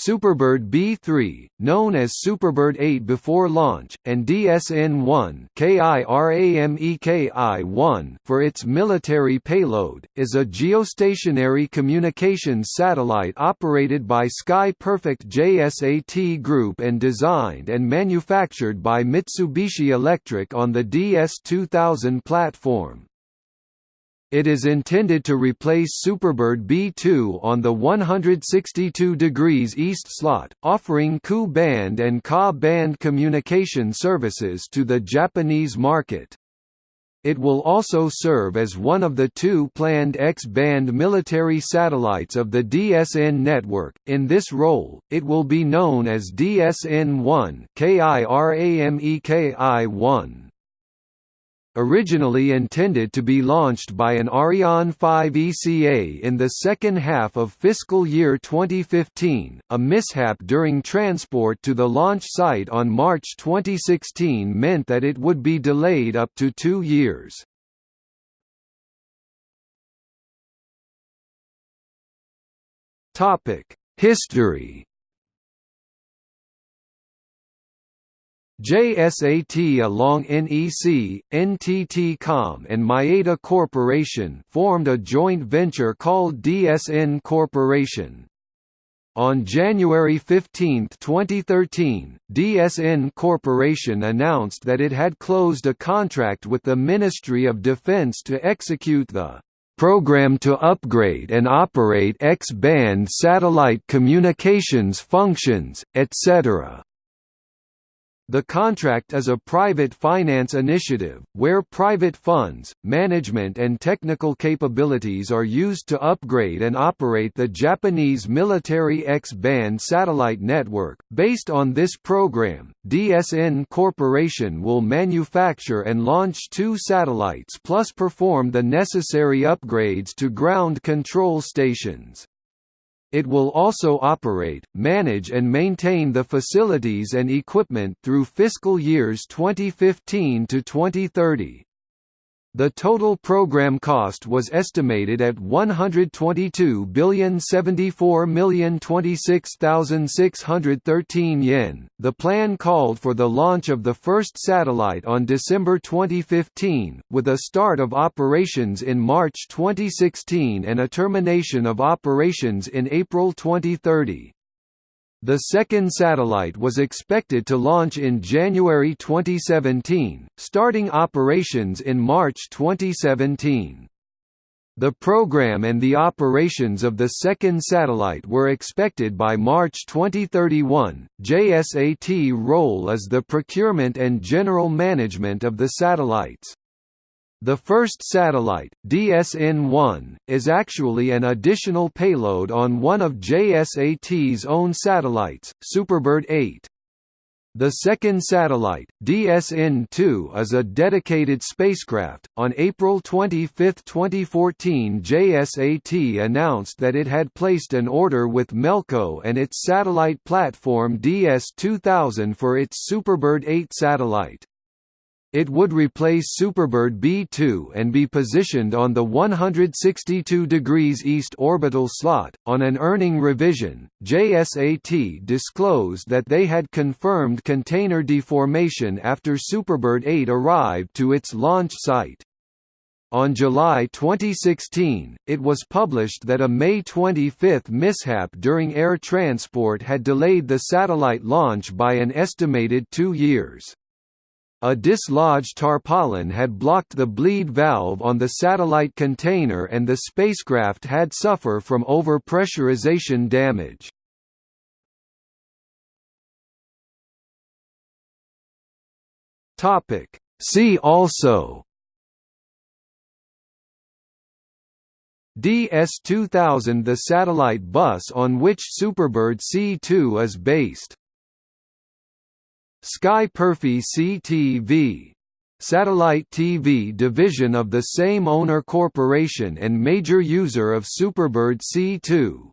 Superbird B3, known as Superbird 8 before launch, and DSN-1 KIRAMEKI-1 for its military payload, is a geostationary communications satellite operated by Sky Perfect JSAT Group and designed and manufactured by Mitsubishi Electric on the DS-2000 platform. It is intended to replace Superbird B2 on the 162 degrees east slot, offering Ku band and Ka band communication services to the Japanese market. It will also serve as one of the two planned X-band military satellites of the DSN network. In this role, it will be known as DSN-1 KIRAMEKI-1 originally intended to be launched by an Ariane 5 ECA in the second half of fiscal year 2015. A mishap during transport to the launch site on March 2016 meant that it would be delayed up to two years. History JSAT along NEC, NTT-Com and Maeda Corporation formed a joint venture called DSN Corporation. On January 15, 2013, DSN Corporation announced that it had closed a contract with the Ministry of Defense to execute the program to upgrade and operate X-band satellite communications functions, etc. The contract is a private finance initiative, where private funds, management and technical capabilities are used to upgrade and operate the Japanese military X-band satellite network. Based on this program, DSN Corporation will manufacture and launch two satellites plus perform the necessary upgrades to ground control stations. It will also operate, manage and maintain the facilities and equipment through fiscal years 2015 to 2030. The total program cost was estimated at 122,074,026,613 yen. The plan called for the launch of the first satellite on December 2015, with a start of operations in March 2016 and a termination of operations in April 2030. The second satellite was expected to launch in January 2017, starting operations in March 2017. The program and the operations of the second satellite were expected by March 2031. JSAT role is the procurement and general management of the satellites. The first satellite, DSN-1, is actually an additional payload on one of JSAT's own satellites, Superbird 8. The second satellite, DSN-2 is a dedicated spacecraft. On April 25, 2014 JSAT announced that it had placed an order with Melco and its satellite platform DS-2000 for its Superbird 8 satellite. It would replace Superbird B2 and be positioned on the 162 degrees east orbital slot. On an earning revision, JSAT disclosed that they had confirmed container deformation after Superbird 8 arrived to its launch site. On July 2016, it was published that a May 25 mishap during air transport had delayed the satellite launch by an estimated two years. A dislodged tarpaulin had blocked the bleed valve on the satellite container and the spacecraft had suffer from overpressurization damage. Topic. See also DS-2000 the satellite bus on which Superbird C2 is based Sky PerfecTV satellite TV division of the same owner corporation and major user of Superbird C2.